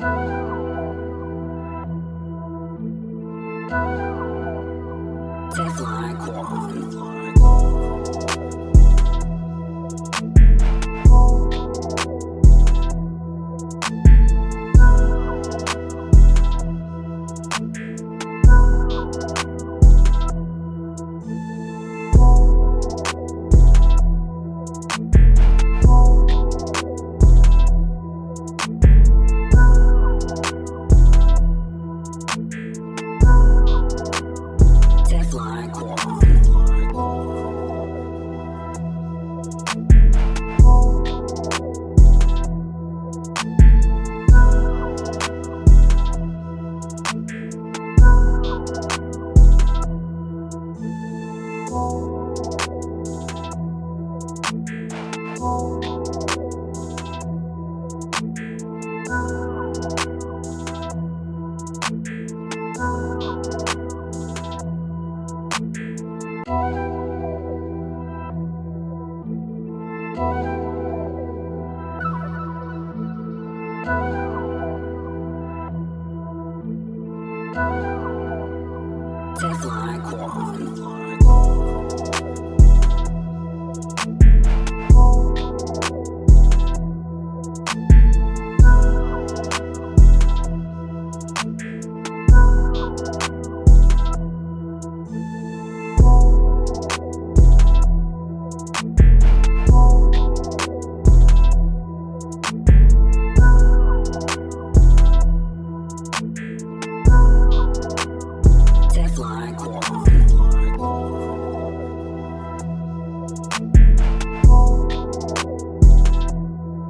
Fly, fly, Teflon Quad. Teflon Quan.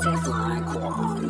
Teflon Quan.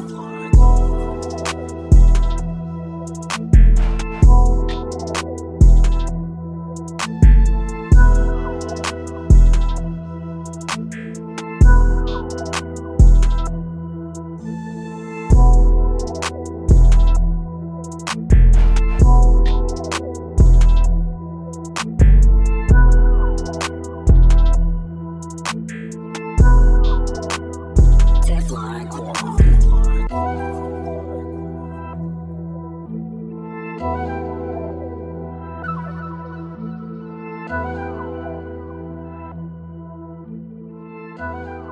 Thank